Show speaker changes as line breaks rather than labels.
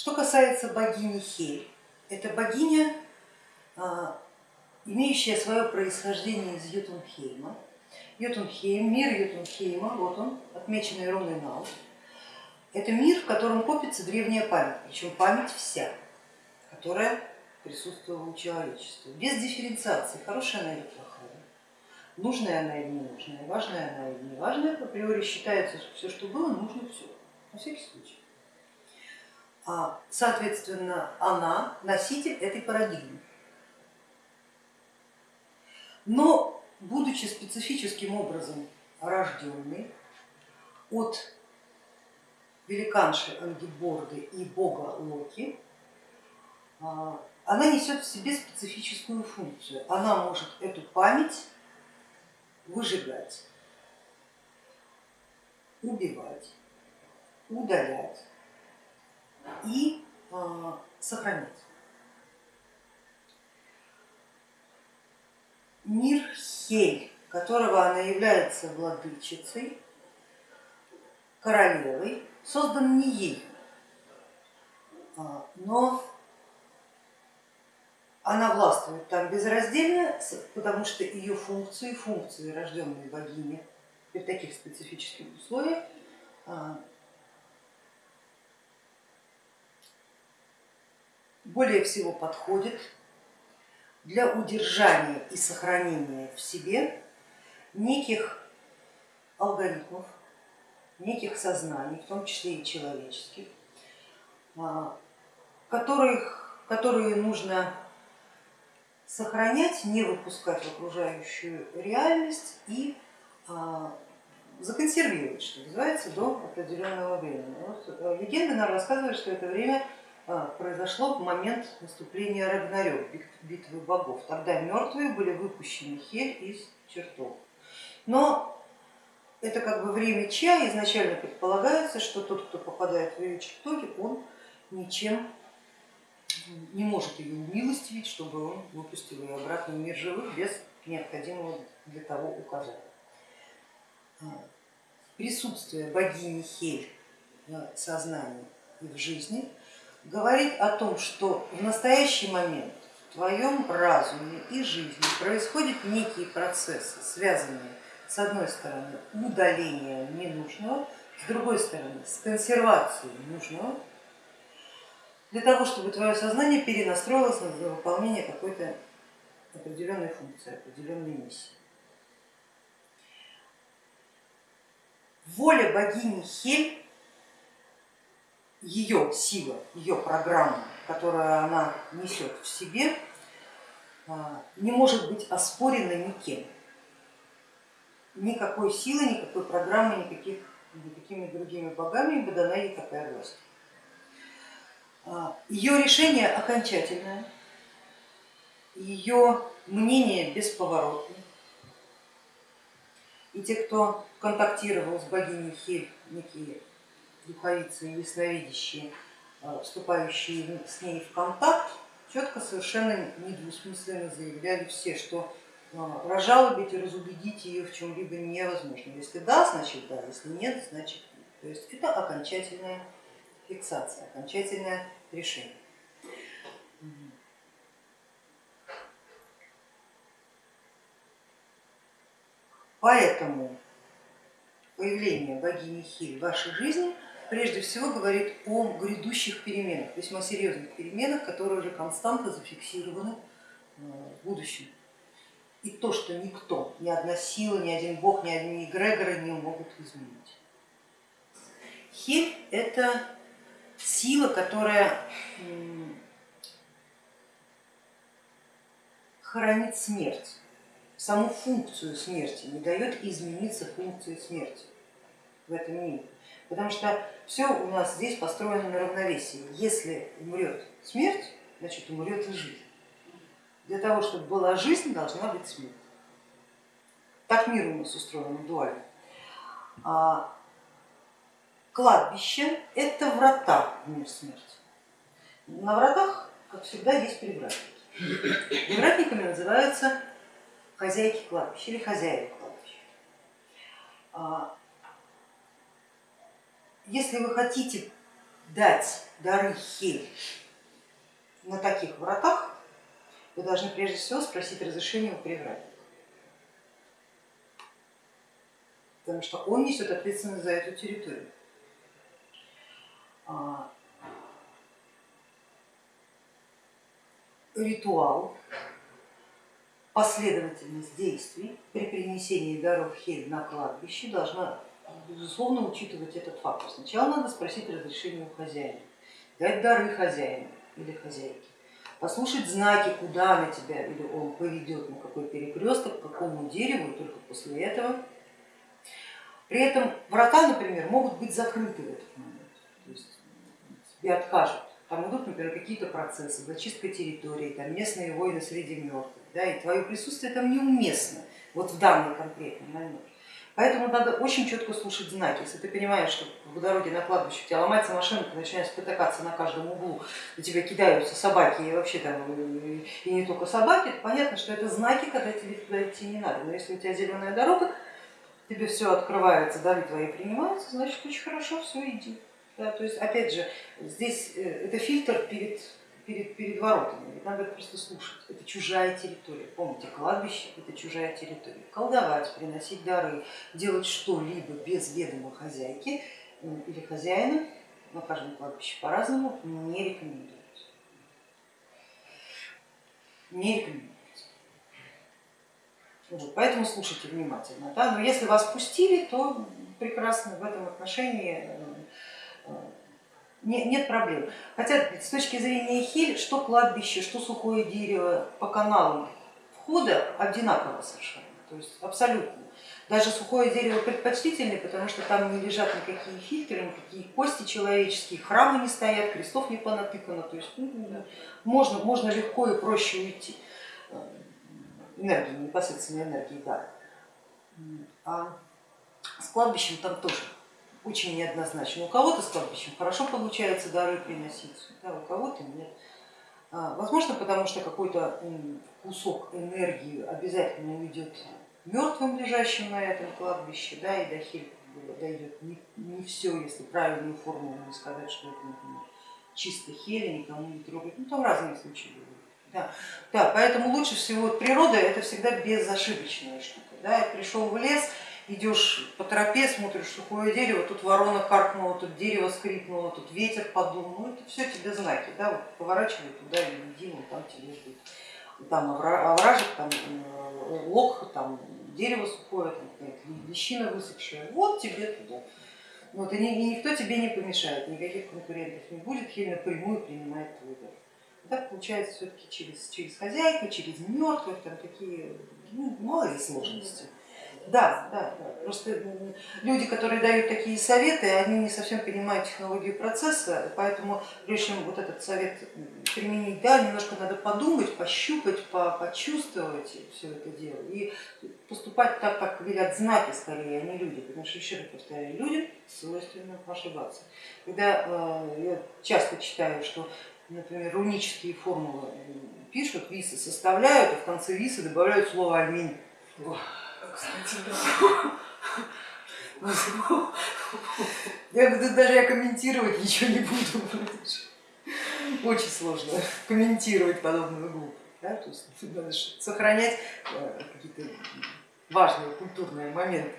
Что касается богини Хель, это богиня, а, имеющая свое происхождение из Ютунхейма. Ютунхейм, мир Ютунхейма, вот он, отмеченный руной Нау. Это мир, в котором копится древняя память, причем память вся, которая присутствовала у человечества, без дифференциации, хорошая она или плохая, нужная она или ненужная, важная она или неважная, априори считается, что все, что было, нужно все, на всякий случай. А, соответственно, она носитель этой парадигмы. Но, будучи специфическим образом рожденной от великанши Ангиборды и бога Локи, а, она несет в себе специфическую функцию. Она может эту память выжигать, убивать, удалять и э, сохранять. Мир Хель, которого она является владычицей, королевой, создан не ей, а, но она властвует там безраздельно, потому что ее функции, функции рожденной богини при таких специфических условиях более всего подходит для удержания и сохранения в себе неких алгоритмов, неких сознаний, в том числе и человеческих, а, которых, которые нужно сохранять, не выпускать в окружающую реальность и а, законсервировать, что называется, до определенного времени. Вот, э, легенды нам рассказывают, что это время произошло в момент наступления Рагнарёк, битвы богов. Тогда мертвые были выпущены Хель из чертов. Но это как бы время чья, изначально предполагается, что тот, кто попадает в ее чертоги, он ничем не может ее умилостивить, чтобы он выпустил ее обратно в мир живых без необходимого для того указания. А, присутствие богини Хель в сознании и в жизни говорит о том, что в настоящий момент в твоем разуме и жизни происходят некие процессы, связанные с одной стороны удалением ненужного, с другой стороны с консервацией нужного, для того, чтобы твое сознание перенастроилось на выполнение какой-то определенной функции, определенной миссии. Воля богини Хель ее сила, ее программа, которую она несет в себе, а, не может быть оспорена никем. Никакой силы, никакой программы, никаких, никакими другими богами ибо дана ей такая власть. А, ее решение окончательное, ее мнение бесповоротное. И те, кто контактировал с богиней Хель, некие духовицы и ясновидящие, э, вступающие с ней в контакт, четко совершенно недвусмысленно заявляли все, что э, разжалобить и разубедить ее в чем-либо невозможно. Если да, значит да, если нет, значит нет. То есть это окончательная фиксация, окончательное решение. Поэтому появление богини Хиль в вашей жизни прежде всего говорит о грядущих переменах, весьма серьезных переменах, которые уже константно зафиксированы э, в будущем. И то, что никто, ни одна сила, ни один бог, ни одни эгрегоры не могут изменить. Хель это сила, которая хранит смерть, саму функцию смерти, не дает измениться функции смерти в этом мире. Потому что все у нас здесь построено на равновесии. Если умрет смерть, значит умрет и жизнь. Для того, чтобы была жизнь, должна быть смерть. Так мир у нас устроен дуально. А кладбище это врата в мир смерти. На вратах, как всегда, есть привратники. Привратниками называются хозяйки кладбища или хозяева кладбища. Если вы хотите дать дары хель на таких вратах, вы должны прежде всего спросить разрешение у привратника. Потому что он несет ответственность за эту территорию. А, ритуал, последовательность действий при принесении даров хель на кладбище должна безусловно учитывать этот фактор. Сначала надо спросить разрешение у хозяина, дать дары хозяину или хозяйке, послушать знаки, куда на тебя или он поведет, на какой перекресток, к какому дереву, и только после этого. При этом врата, например, могут быть закрыты в этот момент, то есть тебе откажут. Там идут, например, какие-то процессы, зачистка территории, там местные войны среди мертвых, да, и твое присутствие там неуместно, вот в данный конкретный момент. Поэтому надо очень четко слушать знаки. Если ты понимаешь, что по дороге на кладбище у тебя ломается машина, ты начинаешь спотыкаться на каждом углу, на тебя кидаются собаки и вообще там, и не только собаки, то понятно, что это знаки, когда тебе туда идти не надо. Но если у тебя зеленая дорога, тебе все открывается, дары твои принимаются, значит очень хорошо, все иди. Да, то есть опять же, здесь э, это фильтр перед перед, перед воротами, ведь надо просто слушать, это чужая территория, помните, кладбище это чужая территория. Колдовать, приносить дары, делать что-либо без ведома хозяйки или хозяина, на каждом кладбище по-разному, не рекомендуется. Не рекомендуется. Поэтому слушайте внимательно. Да? Но если вас пустили, то прекрасно в этом отношении э, э, нет проблем. Хотя с точки зрения хель, что кладбище, что сухое дерево по каналам входа одинаково совершенно, то есть абсолютно. Даже сухое дерево предпочтительнее, потому что там не лежат никакие фильтры, никакие кости человеческие, храмы не стоят, крестов не понатыкано, то есть ну, можно, можно легко и проще уйти. Энергии, непосредственно энергии, да. А с кладбищем там тоже очень неоднозначно. У кого-то с кладбищем хорошо получается дары приносить, да, у кого-то нет. А, возможно, потому что какой-то кусок энергии обязательно уйдет мертвым, лежащим на этом кладбище, да, и до хель дойдет не, не все, если правильную формулу не сказать, что это, например, чисто хели, никому не трогать. Ну, там разные случаи бывают. Да, да, поэтому лучше всего природа это всегда безошибочная штука. Да, пришел в лес, идешь по тропе, смотришь сухое дерево, тут ворона каркнула, тут дерево скрипнуло, тут ветер подул, ну это все тебе знаки, да, вот поворачивай туда и иди, вот там тебе ждут. Там овражек, там э, лог, там дерево сухое, там лещина высохшая, вот тебе туда. Вот, и, никто тебе не помешает, никаких конкурентов не будет, хель напрямую принимает твой дар. Так получается все-таки через, через хозяйку, через мертвых, там такие ну, малые сложности. Да, да, да. Просто люди, которые дают такие советы, они не совсем понимают технологию процесса, поэтому прежде чем вот этот совет применить, да, немножко надо подумать, пощупать, почувствовать все это дело и поступать так, как велят знаки скорее, а не люди, потому что, еще раз повторяю, людям свойственно ошибаться. Когда э, я часто читаю, что, например, рунические формулы пишут, висы составляют, а в конце висы добавляют слово аминь Я даже я комментировать ничего не буду. Очень сложно комментировать подобную глупость. Да? То есть надо сохранять э, какие-то важные культурные моменты.